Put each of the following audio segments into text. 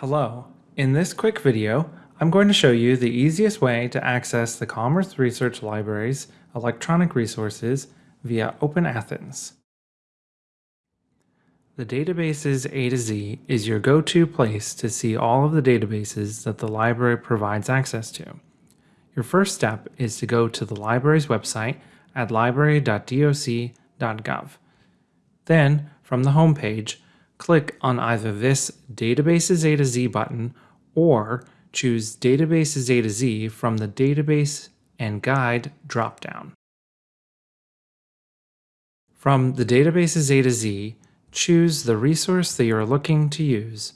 Hello. In this quick video, I'm going to show you the easiest way to access the Commerce Research Library's electronic resources via Open Athens. The Databases A to Z is your go-to place to see all of the databases that the library provides access to. Your first step is to go to the library's website at library.doc.gov. Then, from the home page, click on either this Databases A to Z button or choose Databases A to Z from the Database and Guide dropdown. From the Databases A to Z, choose the resource that you're looking to use.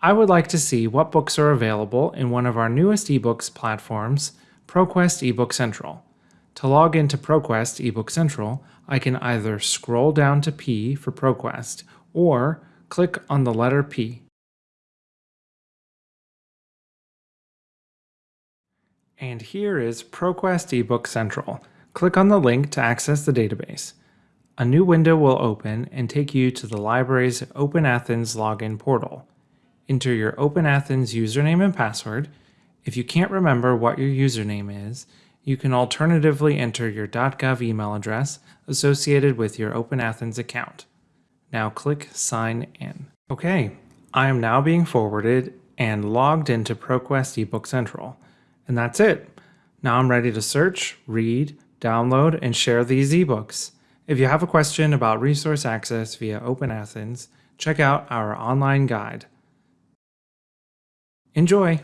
I would like to see what books are available in one of our newest ebooks platforms, ProQuest eBook Central. To log into ProQuest eBook Central, I can either scroll down to P for ProQuest or click on the letter P. And here is ProQuest eBook Central. Click on the link to access the database. A new window will open and take you to the library's Open Athens login portal. Enter your Open Athens username and password. If you can't remember what your username is, you can alternatively enter your .gov email address associated with your Open Athens account. Now click Sign In. Okay, I am now being forwarded and logged into ProQuest eBook Central. And that's it. Now I'm ready to search, read, download, and share these ebooks. If you have a question about resource access via Open Athens, check out our online guide. Enjoy!